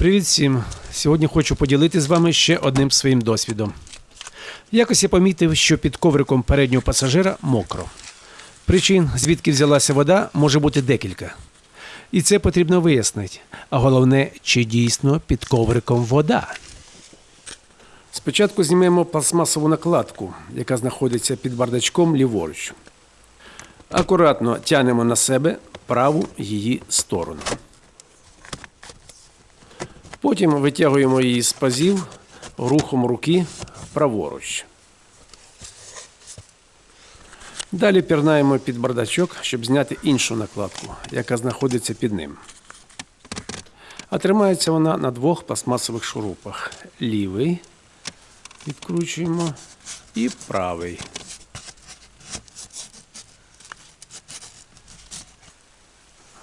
Привіт всім! Сьогодні хочу поділитися з вами ще одним своїм досвідом. Якось я помітив, що під ковриком переднього пасажира мокро. Причин, звідки взялася вода, може бути декілька. І це потрібно вияснити. А головне, чи дійсно під ковриком вода. Спочатку знімемо пластмасову накладку, яка знаходиться під бардачком ліворуч. Акуратно тянемо на себе праву її сторону. Потім витягуємо її з пазів рухом руки праворуч. Далі пірнаємо під бардачок, щоб зняти іншу накладку, яка знаходиться під ним. А тримається вона на двох пластмасових шурупах. Лівий відкручуємо і правий.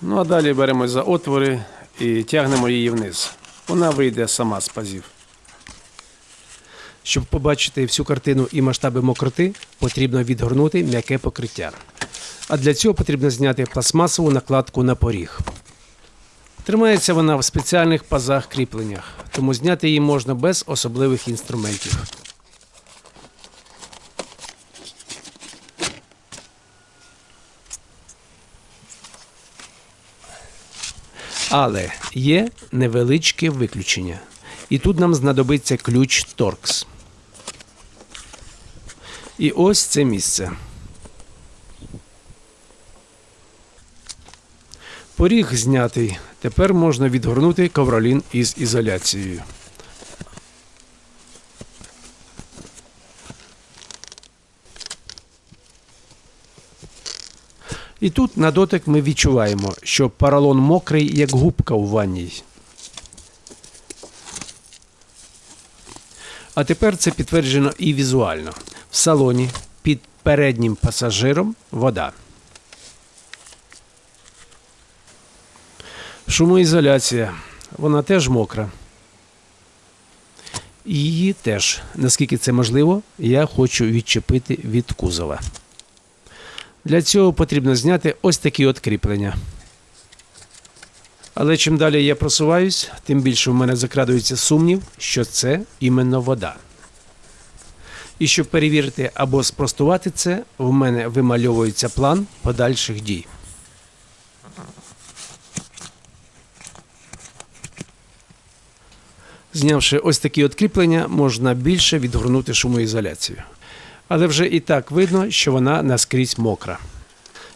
Ну а далі беремо за отвори і тягнемо її вниз. Вона вийде сама з пазів. Щоб побачити всю картину і масштаби мокроти, потрібно відгорнути м'яке покриття. А для цього потрібно зняти пластмасову накладку на поріг. Тримається вона в спеціальних пазах кріпленнях, тому зняти її можна без особливих інструментів. Але є невеличке виключення. І тут нам знадобиться ключ Торкс. І ось це місце. Поріг знятий. Тепер можна відгорнути ковролін із ізоляцією. І тут на дотик ми відчуваємо, що поролон мокрий, як губка у ванній. А тепер це підтверджено і візуально. В салоні під переднім пасажиром вода. Шумоізоляція. Вона теж мокра. Її теж, наскільки це можливо, я хочу відчепити від кузова. Для цього потрібно зняти ось такі от кріплення. Але чим далі я просуваюсь, тим більше в мене закрадується сумнів, що це іменно вода. І щоб перевірити або спростувати це, в мене вимальовується план подальших дій. Знявши ось такі от кріплення, можна більше відгорнути шумоізоляцію. Але вже і так видно, що вона наскрізь мокра.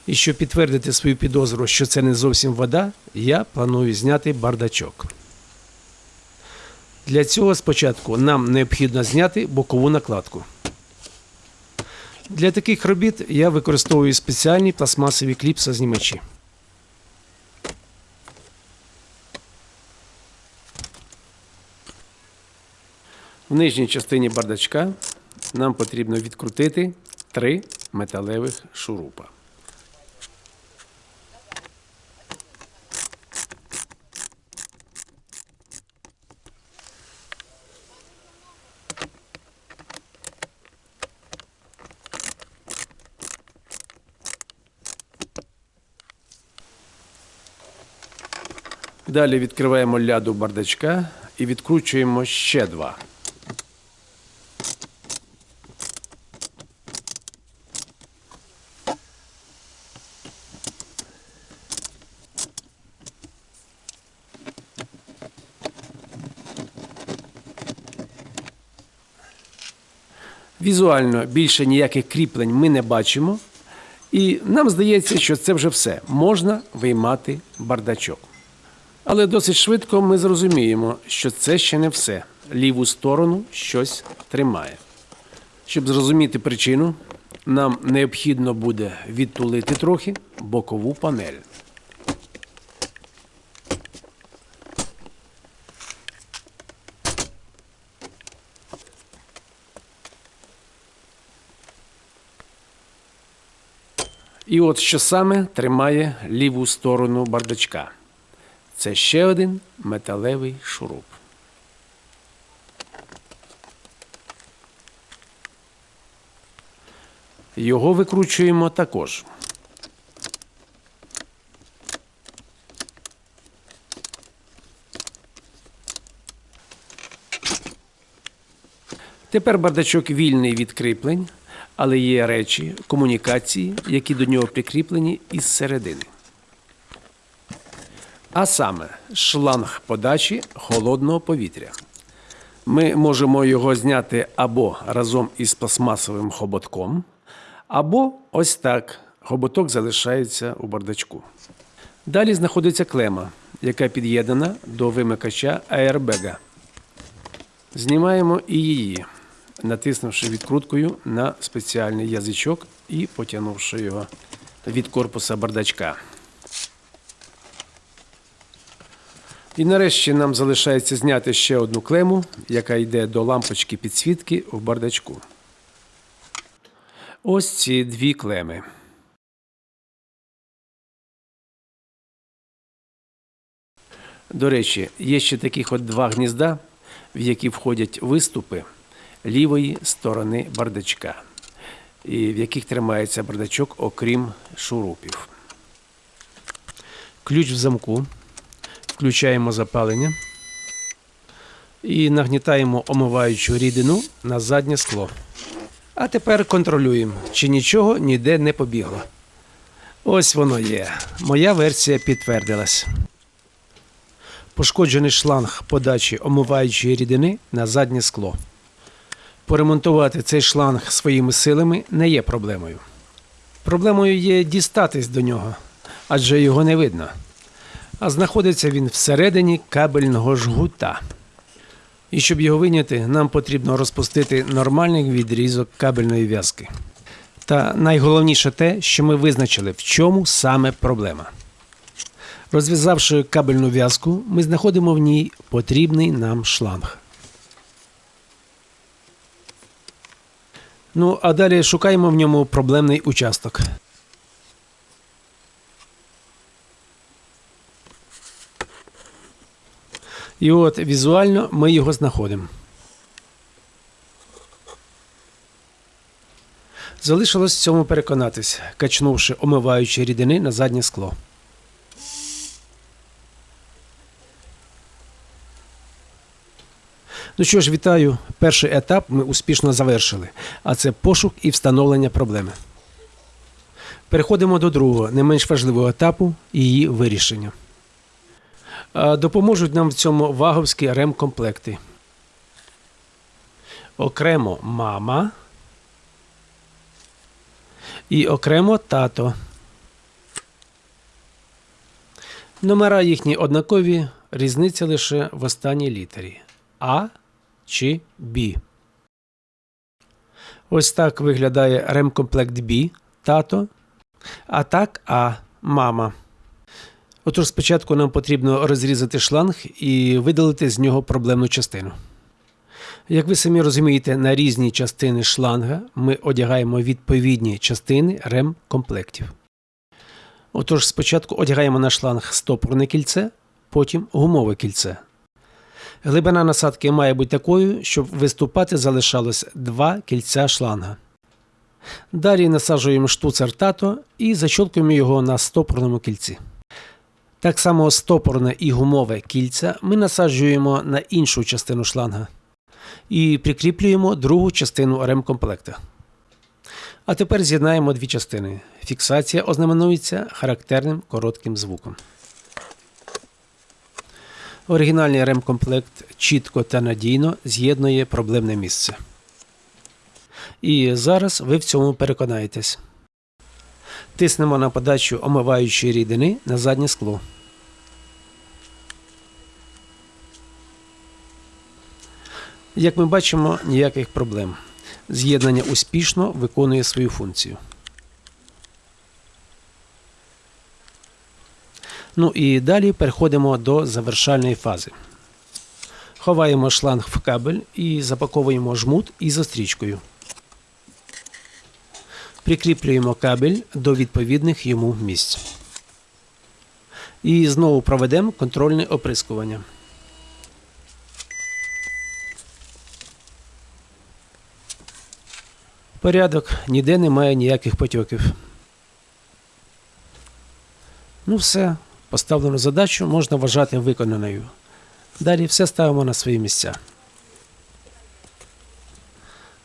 І щоб підтвердити свою підозру, що це не зовсім вода, я планую зняти бардачок. Для цього спочатку нам необхідно зняти бокову накладку. Для таких робіт я використовую спеціальні пластмасові кліпсознімачі. В нижній частині бардачка нам потрібно відкрутити три металевих шурупа. Далі відкриваємо ляду бардачка і відкручуємо ще два. Візуально більше ніяких кріплень ми не бачимо. І нам здається, що це вже все. Можна виймати бардачок. Але досить швидко ми зрозуміємо, що це ще не все. Ліву сторону щось тримає. Щоб зрозуміти причину, нам необхідно буде відтулити трохи бокову панель. І от що саме тримає ліву сторону бардачка. Це ще один металевий шуруп. Його викручуємо також. Тепер бардачок вільний від кріплень але є речі, комунікації, які до нього прикріплені із середини. А саме шланг подачі холодного повітря. Ми можемо його зняти або разом із пластмасовим хоботком, або ось так. Хоботок залишається у бардачку. Далі знаходиться клема, яка під'єднана до вимикача аербега. Знімаємо і її, натиснувши відкруткою на спеціальний язичок і потягнувши його від корпуса бардачка. І нарешті нам залишається зняти ще одну клему, яка йде до лампочки підсвітки в бардачку. Ось ці дві клеми. До речі, є ще таких от два гнізда, в які входять виступи лівої сторони бардачка, в яких тримається бардачок, окрім шурупів. Ключ в замку. Включаємо запалення і нагнітаємо омиваючу рідину на заднє скло. А тепер контролюємо, чи нічого ніде не побігло. Ось воно є. Моя версія підтвердилась. Пошкоджений шланг подачі омиваючої рідини на заднє скло. Поремонтувати цей шланг своїми силами не є проблемою. Проблемою є дістатись до нього, адже його не видно. А знаходиться він всередині кабельного жгута. І щоб його виняти, нам потрібно розпустити нормальний відрізок кабельної в'язки. Та найголовніше те, що ми визначили, в чому саме проблема. Розв'язавши кабельну в'язку, ми знаходимо в ній потрібний нам шланг. Ну, а далі шукаємо в ньому проблемний участок. І от візуально ми його знаходимо. Залишилось в цьому переконатись, качнувши омиваючі рідини на заднє скло. Ну що ж, вітаю. Перший етап ми успішно завершили, а це пошук і встановлення проблеми. Переходимо до другого, не менш важливого етапу її вирішення. Допоможуть нам в цьому ваговські ремкомплекти. Окремо мама і окремо тато. Номера їхні однакові, різниця лише в останній літері А чи Б. Ось так виглядає ремкомплект Б тато, а так А мама. Отож, спочатку нам потрібно розрізати шланг і видалити з нього проблемну частину. Як ви самі розумієте, на різні частини шланга ми одягаємо відповідні частини рем-комплектів. Отож, спочатку одягаємо на шланг стопорне кільце, потім гумове кільце. Глибина насадки має бути такою, щоб виступати залишалось два кільця шланга. Далі насаджуємо штуцер тато і защолкуємо його на стопорному кільці. Так само стопорне і гумове кільця ми насаджуємо на іншу частину шланга і прикріплюємо другу частину ремкомплекта. А тепер з'єднаємо дві частини. Фіксація ознаменується характерним коротким звуком. Оригінальний ремкомплект чітко та надійно з'єднує проблемне місце. І зараз ви в цьому переконаєтесь. Тиснемо на подачу омиваючої рідини на заднє скло. Як ми бачимо, ніяких проблем. З'єднання успішно виконує свою функцію. Ну і далі переходимо до завершальної фази. Ховаємо шланг в кабель і запаковуємо жмут із застрічкою. Прикріплюємо кабель до відповідних йому місць. І знову проведемо контрольне оприскування. Порядок, ніде немає ніяких потьоків. Ну все, поставлену задачу можна вважати виконаною. Далі все ставимо на свої місця.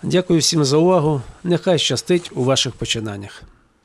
Дякую всім за увагу. Нехай щастить у ваших починаннях.